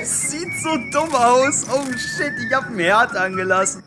Es sieht so dumm aus. Oh shit, ich hab ein Herd angelassen.